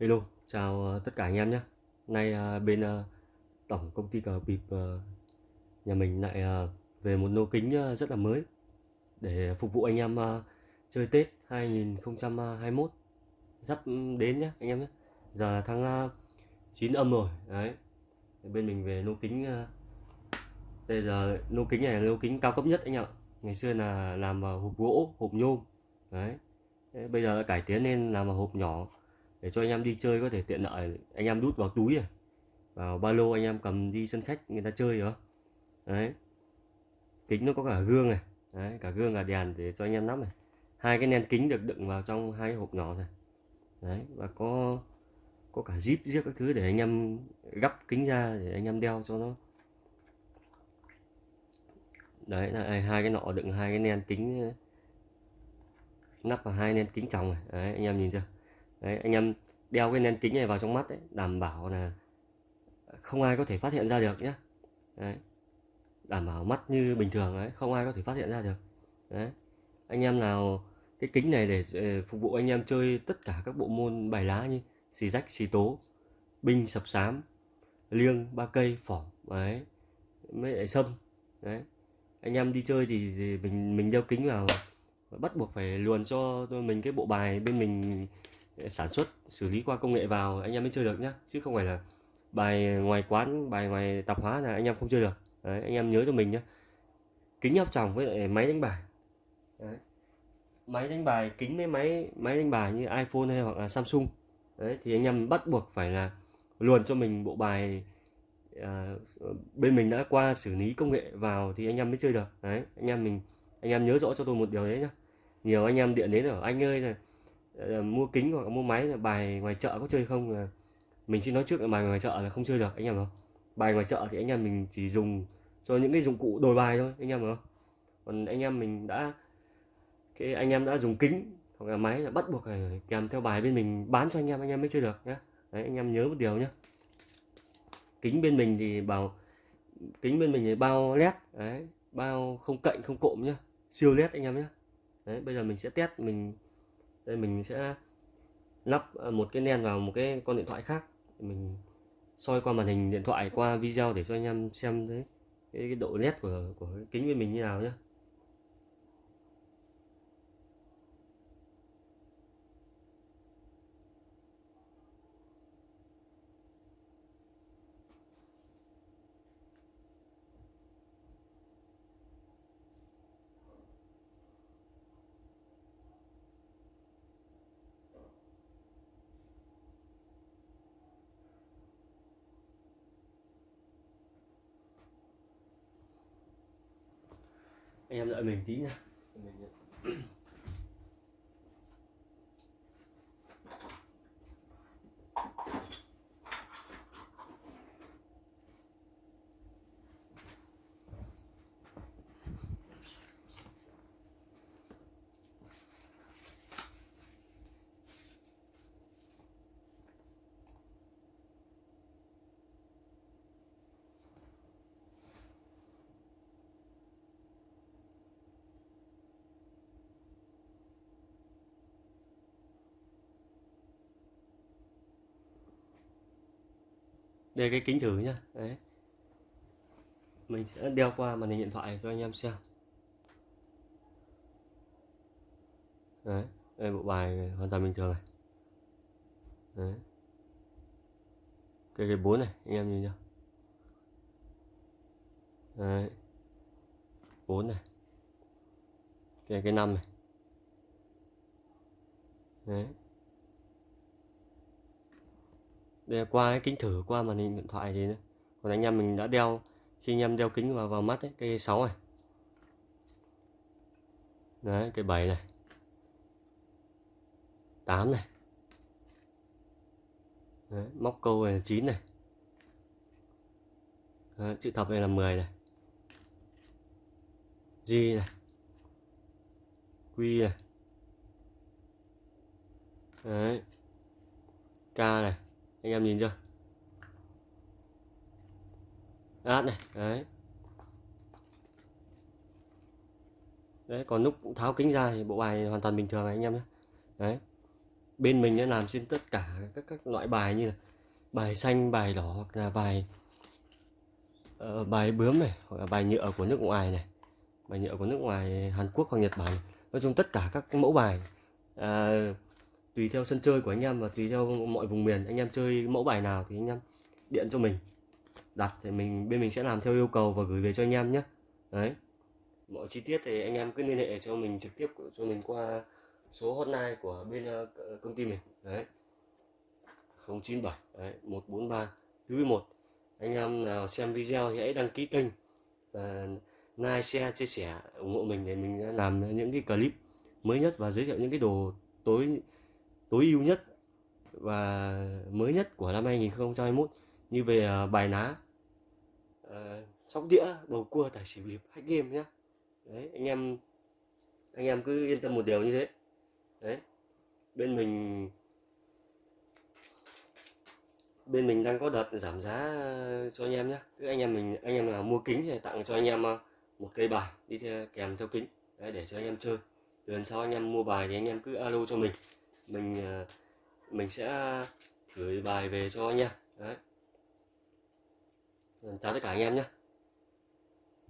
Hello, chào ờ, tất cả anh em nhé. Nay ờ, bên ờ, tổng công ty cờ bịp nhà mình lại về một lô kính rất là mới để phục vụ anh em chơi Tết 2021 sắp đến nhé anh em nhé. Giờ là tháng 9 âm rồi, đấy. Bên mình về lô kính bây giờ lô kính này là lô kính cao cấp nhất anh ạ. Ngày xưa là làm vào hộp gỗ, hộp nhôm, đấy. Bây giờ cải tiến lên làm vào hộp nhỏ để cho anh em đi chơi có thể tiện lợi. Anh em đút vào túi à vào ba lô anh em cầm đi sân khách người ta chơi đó đấy. Kính nó có cả gương này đấy, cả gương cả đèn để cho anh em nắp này. Hai cái len kính được đựng vào trong hai hộp nhỏ này. Đấy và có có cả zip riêng các thứ để anh em gắp kính ra để anh em đeo cho nó. Đấy là hai cái nọ đựng hai cái len kính nắp vào hai len kính tròng này. Đấy anh em nhìn chưa? Đấy anh em đeo cái nền kính này vào trong mắt ấy, đảm bảo là không ai có thể phát hiện ra được nhé đấy đảm bảo mắt như bình thường đấy không ai có thể phát hiện ra được. Đấy anh em nào cái kính này để ờ, phục vụ anh em chơi tất cả các bộ môn bài lá như xì rách xì tố binh sập sám liêng ba cây phỏng đấy mới lại sâm. Đấy anh em đi chơi thì, thì mình mình đeo kính vào bắt buộc phải luồn cho mình cái bộ bài bên mình sản xuất xử lý qua công nghệ vào anh em mới chơi được nhá. Chứ không phải là bài ngoài quán bài ngoài tạp hóa là anh em không chơi được. Đấy, anh em nhớ cho mình nhé kính áp tròng với lại máy đánh bài. Đấy. máy đánh bài kính với máy máy đánh bài như iPhone hay hoặc là Samsung. Đấy thì anh em bắt buộc phải là luồn cho mình bộ bài à, bên mình đã qua xử lý công nghệ vào thì anh em mới chơi được. Đấy anh em mình anh em nhớ rõ cho tôi một điều đấy nhá. Nhiều anh em điện đến ở anh ơi này Ờ, mua kính hoặc mua máy bài ngoài chợ có chơi không? Là mình xin nói trước là bài ngoài chợ là không chơi được, anh em không? Bài ngoài chợ thì anh em mình chỉ dùng cho những cái dụng cụ đổi bài thôi, anh em không? Còn anh em mình đã, cái anh em đã dùng kính hoặc là máy là bắt buộc phải kèm theo bài bên mình bán cho anh em anh em mới chơi được nhé đấy, anh em nhớ một điều nhé kính bên mình thì bảo, kính bên mình thì bao led, đấy, bao không cạnh, không cộm nhá. Siêu led anh em nhé đấy, bây giờ mình sẽ test, mình đây mình sẽ lắp à, một cái len vào một cái con điện thoại khác. Mình soi qua màn hình điện thoại qua video để cho anh em xem đấy cái, cái độ nét của của cái kính của mình như nào nhé anh em đợi mình tí nha đây cái kính thử nhá. Đấy. Mình sẽ đeo qua màn hình điện thoại cho anh em xem. Đấy đây bộ bài hoàn toàn bình thường này. Đấy. Cái cái bốn này anh em nhìn nhá, đấy. Bốn này. Cái cái năm này. Đấy đây qua cái kính thử qua màn hình điện thoại thì còn anh em mình đã đeo khi anh em đeo kính vào vào mắt ấy, cái 6 này. Đấy cái 7 này. 8 này. Đấy, móc câu này là 9 này. Đấy, chữ thập này là 10 này. G này. Q này. Đấy. K này anh em nhìn chưa? Át này đấy. Đấy còn lúc tháo kính ra thì bộ bài hoàn toàn bình thường này anh em nhé. Đấy. Bên mình đã làm trên tất cả các các loại bài như là bài xanh bài đỏ hoặc là bài uh, bài bướm này hoặc là bài nhựa của nước ngoài này bài nhựa của nước ngoài Hàn Quốc hoặc Nhật Bản. Nói chung tất cả các mẫu bài uh, tùy theo sân chơi của anh em và tùy theo mọi vùng miền anh em chơi mẫu bài nào thì anh em điện cho mình. Đặt thì mình bên mình sẽ làm theo yêu cầu và gửi về cho anh em nhé. Đấy. Mọi chi tiết thì anh em cứ liên hệ cho mình trực tiếp cho mình qua số hotline của bên ờ, công ty mình. Đấy. 097 đấy, 143 41 anh em nào xem video thì hãy đăng ký kênh và like share chia sẻ ủng hộ mình để mình làm những cái clip mới nhất và giới thiệu những cái đồ tối tối ưu nhất và mới nhất của năm 2021 như về ờ, bài ná uh, sóc đĩa bầu cua tài xỉu hiệp hack game nhé đấy anh em anh em cứ yên tâm một điều như thế. Đấy bên mình bên mình đang có đợt giảm giá cho anh em nhé cứ anh em mình anh em nào mua kính thì tặng cho anh em ờ, một cây bài đi theo kèm theo kính. Đấy, để cho anh em chơi. Lần sau anh em mua bài thì anh em cứ alo cho mình mình ờ, mình sẽ gửi bài về cho anh đấy. Chào tất cả anh em nhé.